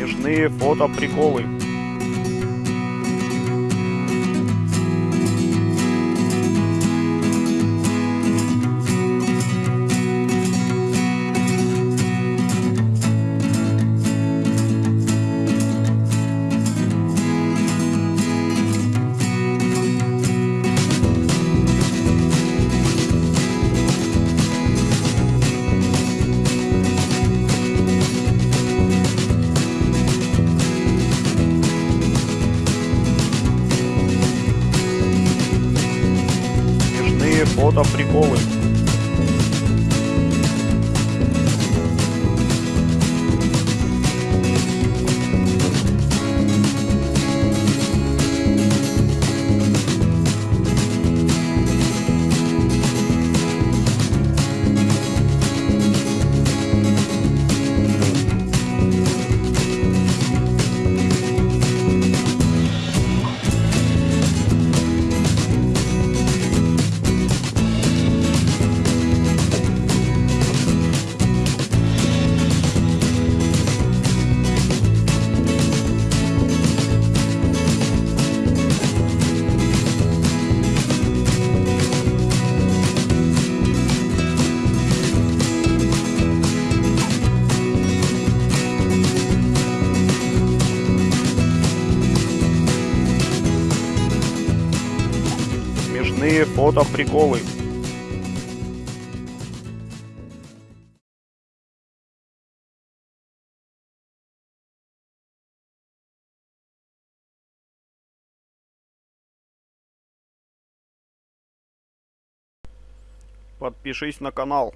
Смешные фото-приколы. Смешные фото-приколы. Смешные фото-приколы. Подпишись на канал.